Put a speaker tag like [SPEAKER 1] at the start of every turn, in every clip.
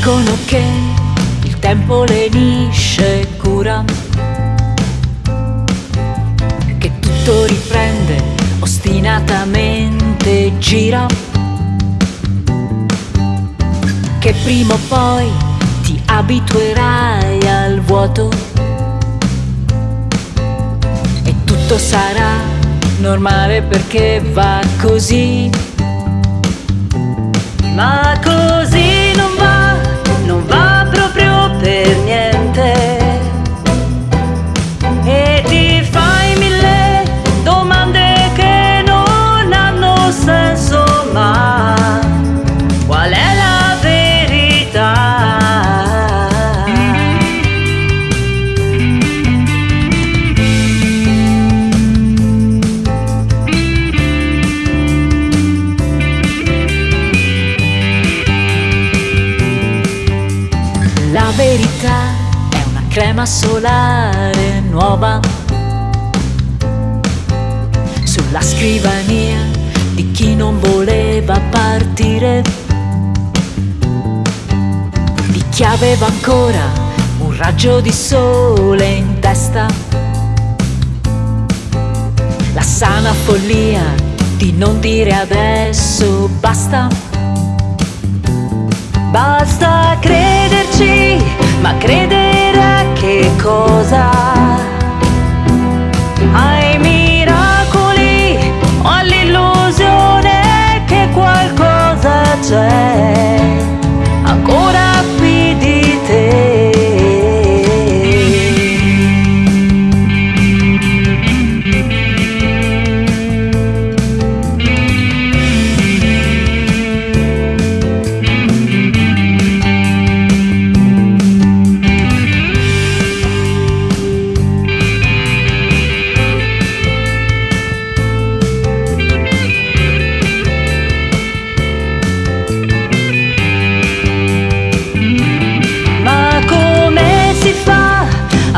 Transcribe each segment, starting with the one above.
[SPEAKER 1] dicono che il tempo lenisce cura, che tutto riprende ostinatamente gira, che prima o poi ti abituerai al vuoto. E tutto sarà normale perché va così. Ma così verità è una crema solare nuova sulla scrivania di chi non voleva partire, di chi aveva ancora un raggio di sole in testa, la sana follia di non dire adesso basta. Basta crederci,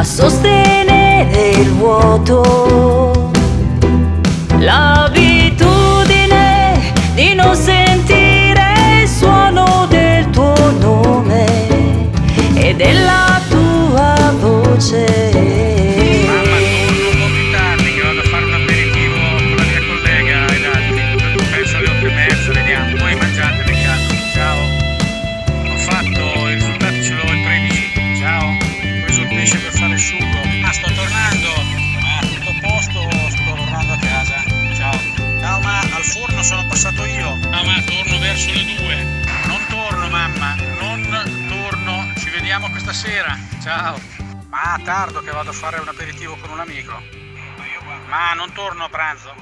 [SPEAKER 1] a sostenere il vuoto? L'abitudine di non sentire il suono del tuo nome e della
[SPEAKER 2] questa sera. Ciao. Ma tardo che vado a fare un aperitivo con un amico. Ma non torno a pranzo.